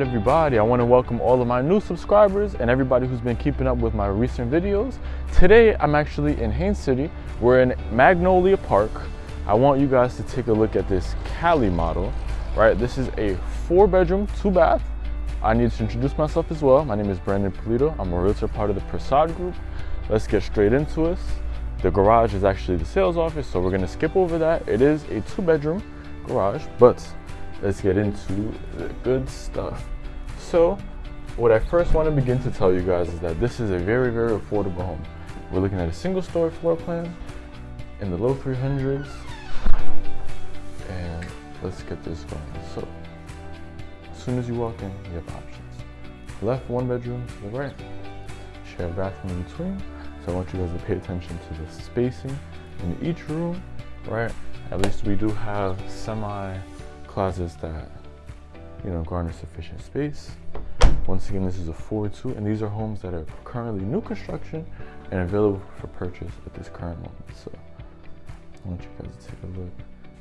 everybody, I want to welcome all of my new subscribers and everybody who's been keeping up with my recent videos. Today, I'm actually in Haines City. We're in Magnolia Park. I want you guys to take a look at this Cali model, right? This is a four bedroom, two bath. I need to introduce myself as well. My name is Brandon Polito. I'm a realtor part of the Prasad Group. Let's get straight into it. The garage is actually the sales office, so we're gonna skip over that. It is a two bedroom garage, but let's get into the good stuff. So, what I first want to begin to tell you guys is that this is a very, very affordable home. We're looking at a single story floor plan in the low 300s. And let's get this going. So, as soon as you walk in, you have options. Left, one bedroom, to the right. Share bathroom in between. So I want you guys to pay attention to the spacing in each room, right? At least we do have semi closets that you know garner sufficient space. Once again, this is a 4-2, and these are homes that are currently new construction and available for purchase at this current moment. So I want you guys to take a look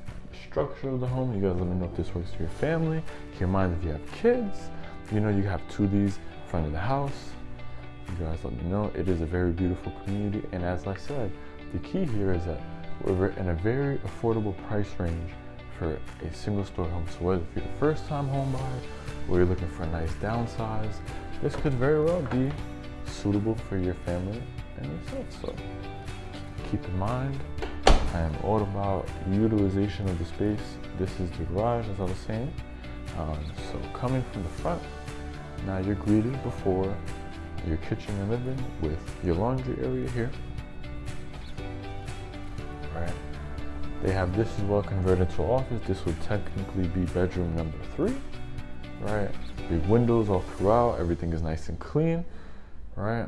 at the structure of the home. You guys let me know if this works for your family. Keep in mind if you have kids, you know you have two of these in front of the house. You guys let me know. It is a very beautiful community, and as I said, the key here is that we're in a very affordable price range for a single story home. So whether you're the first time home buyer or you're looking for a nice downsize, this could very well be suitable for your family and yourself. So keep in mind, I am all about utilization of the space. This is the garage, as I was saying. Um, so coming from the front, now you're greeted before your kitchen and living with your laundry area here. Right. They have this as well converted to office. This would technically be bedroom number three, right? Big windows all throughout. Everything is nice and clean, right?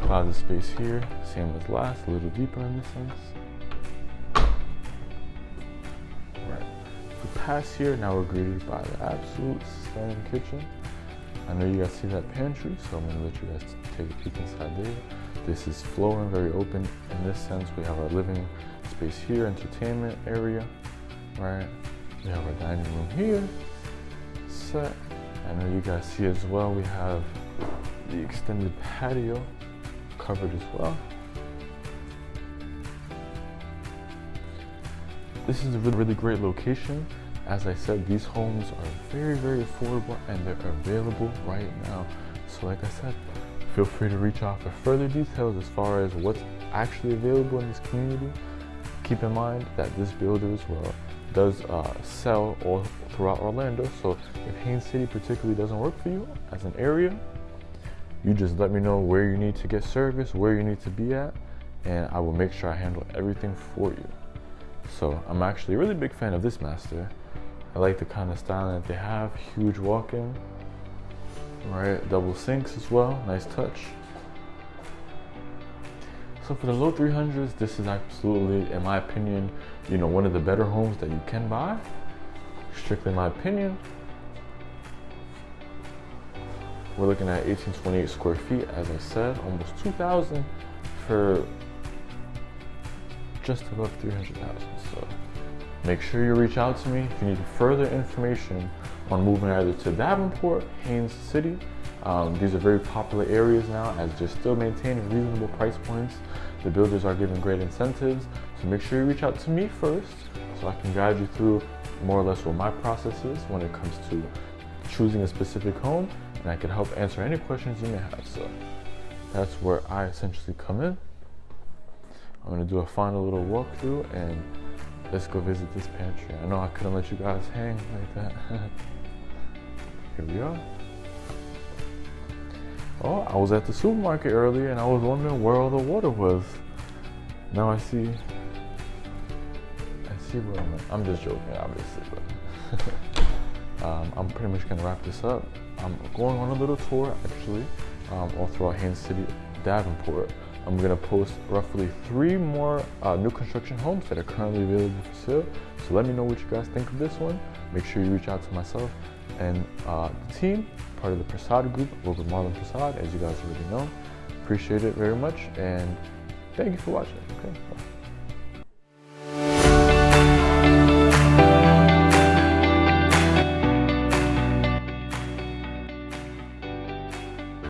Closet space here, same as last, a little deeper in this sense. Right. We pass here, now we're greeted by the absolute stunning kitchen. I know you guys see that pantry, so I'm gonna let you guys take a peek inside there. This is flooring, very open. In this sense, we have our living space here, entertainment area, right? We have our dining room here, set. I know you guys see as well, we have the extended patio covered as well. This is a really, really great location. As I said, these homes are very, very affordable and they're available right now. So like I said, feel free to reach out for further details as far as what's actually available in this community keep in mind that this builder as well does uh, sell all throughout Orlando. So if Haines City particularly doesn't work for you as an area, you just let me know where you need to get service, where you need to be at, and I will make sure I handle everything for you. So I'm actually a really big fan of this master. I like the kind of style that they have, huge walk-in, right? Double sinks as well, nice touch. So for the low 300s, this is absolutely, in my opinion, you know, one of the better homes that you can buy. Strictly my opinion. We're looking at 1828 square feet, as I said, almost 2,000 for just above 300,000. So make sure you reach out to me if you need further information on moving either to Davenport, Haines City, um, these are very popular areas now as they're still maintaining reasonable price points. The builders are giving great incentives. So make sure you reach out to me first so I can guide you through more or less what my process is when it comes to choosing a specific home and I can help answer any questions you may have. So that's where I essentially come in. I'm gonna do a final little walkthrough and let's go visit this pantry. I know I couldn't let you guys hang like that. Here we are. Oh, I was at the supermarket earlier and I was wondering where all the water was. Now I see, I see where I'm at. I'm just joking, obviously, but um, I'm pretty much gonna wrap this up. I'm going on a little tour, actually, um, all throughout Haines City, Davenport. I'm gonna post roughly three more uh, new construction homes that are currently available for sale. So let me know what you guys think of this one. Make sure you reach out to myself and uh, the team, part of the Prasad group, over Marlon Prasad, as you guys already know. Appreciate it very much, and thank you for watching. Okay, bye.